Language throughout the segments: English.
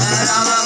Rama.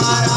Para